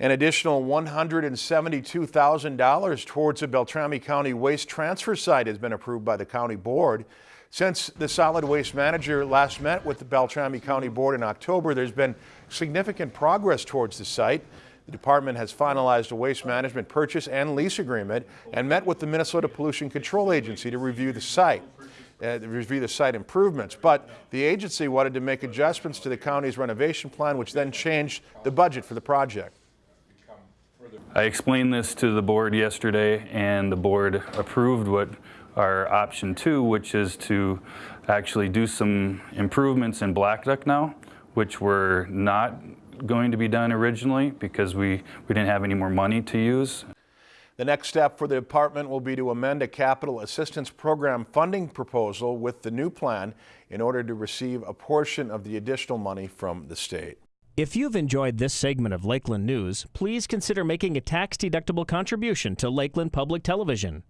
An additional $172,000 towards the Beltrami County Waste Transfer Site has been approved by the County Board. Since the solid waste manager last met with the Beltrami County Board in October, there's been significant progress towards the site. The department has finalized a waste management purchase and lease agreement and met with the Minnesota Pollution Control Agency to review the site. Uh, review the site improvements, but the agency wanted to make adjustments to the county's renovation plan, which then changed the budget for the project. I explained this to the board yesterday, and the board approved what our option two, which is to actually do some improvements in Blackduck now, which were not going to be done originally because we, we didn't have any more money to use. The next step for the department will be to amend a capital assistance program funding proposal with the new plan in order to receive a portion of the additional money from the state. If you've enjoyed this segment of Lakeland News, please consider making a tax-deductible contribution to Lakeland Public Television.